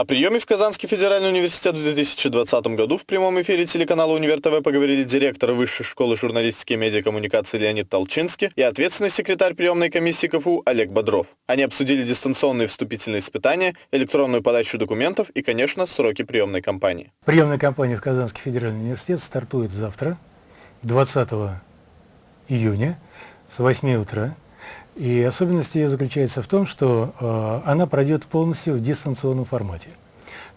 О приеме в Казанский федеральный университет в 2020 году в прямом эфире телеканала «Универ ТВ» поговорили директор Высшей школы журналистики и медиакоммуникации Леонид Толчинский и ответственный секретарь приемной комиссии КФУ Олег Бодров. Они обсудили дистанционные вступительные испытания, электронную подачу документов и, конечно, сроки приемной кампании. Приемная кампания в Казанский федеральный университет стартует завтра, 20 июня, с 8 утра. И особенность ее заключается в том, что э, она пройдет полностью в дистанционном формате.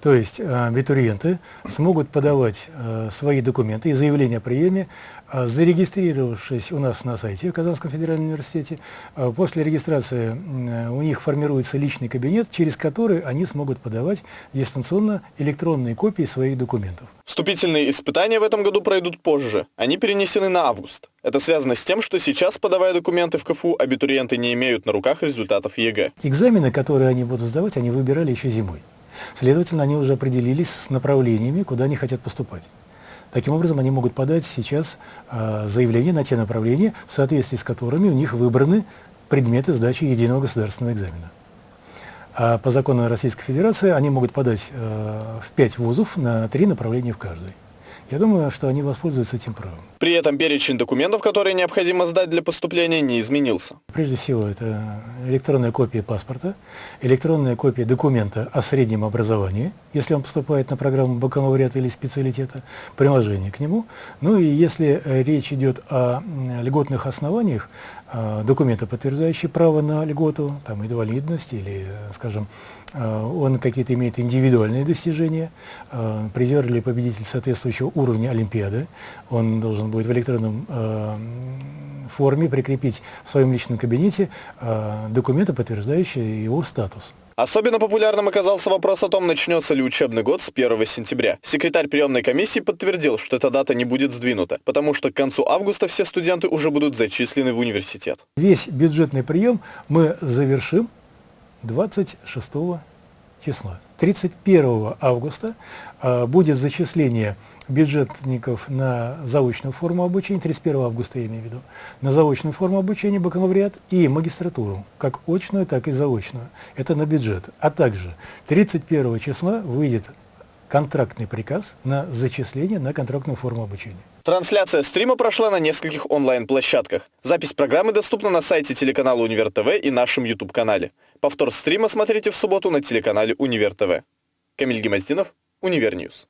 То есть э, абитуриенты смогут подавать э, свои документы и заявления о приеме, э, зарегистрировавшись у нас на сайте в Казанском федеральном университете. Э, после регистрации у них формируется личный кабинет, через который они смогут подавать дистанционно электронные копии своих документов. Вступительные испытания в этом году пройдут позже. Они перенесены на август. Это связано с тем, что сейчас, подавая документы в КФУ, абитуриенты не имеют на руках результатов ЕГЭ. Экзамены, которые они будут сдавать, они выбирали еще зимой. Следовательно, они уже определились с направлениями, куда они хотят поступать. Таким образом, они могут подать сейчас э, заявление на те направления, в соответствии с которыми у них выбраны предметы сдачи единого государственного экзамена. А по закону Российской Федерации они могут подать э, в пять вузов на три направления в каждой. Я думаю, что они воспользуются этим правом. При этом перечень документов, которые необходимо сдать для поступления, не изменился. Прежде всего, это электронная копия паспорта, электронная копия документа о среднем образовании, если он поступает на программу бакалавриата или специалитета, приложение к нему. Ну и если э, речь идет о льготных основаниях, э, документы, подтверждающие право на льготу, там, инвалидность или, скажем, э, он какие-то имеет индивидуальные достижения, призер или победитель соответствующего уровня Олимпиады, он должен будет в электронном э, форме прикрепить в своем личном кабинете э, документы, подтверждающие его статус. Особенно популярным оказался вопрос о том, начнется ли учебный год с 1 сентября. Секретарь приемной комиссии подтвердил, что эта дата не будет сдвинута, потому что к концу августа все студенты уже будут зачислены в университет. Весь бюджетный прием мы завершим 26 числа. 31 августа э, будет зачисление бюджетников на заочную форму обучения, 31 августа я имею в виду, на заочную форму обучения бакалавриат и магистратуру, как очную, так и заочную. Это на бюджет. А также 31 числа выйдет контрактный приказ на зачисление на контрактную форму обучения. Трансляция стрима прошла на нескольких онлайн-площадках. Запись программы доступна на сайте телеканала Универ ТВ и нашем YouTube-канале. Повтор стрима смотрите в субботу на телеканале Универ ТВ. Камиль Гемоздинов, Универ News.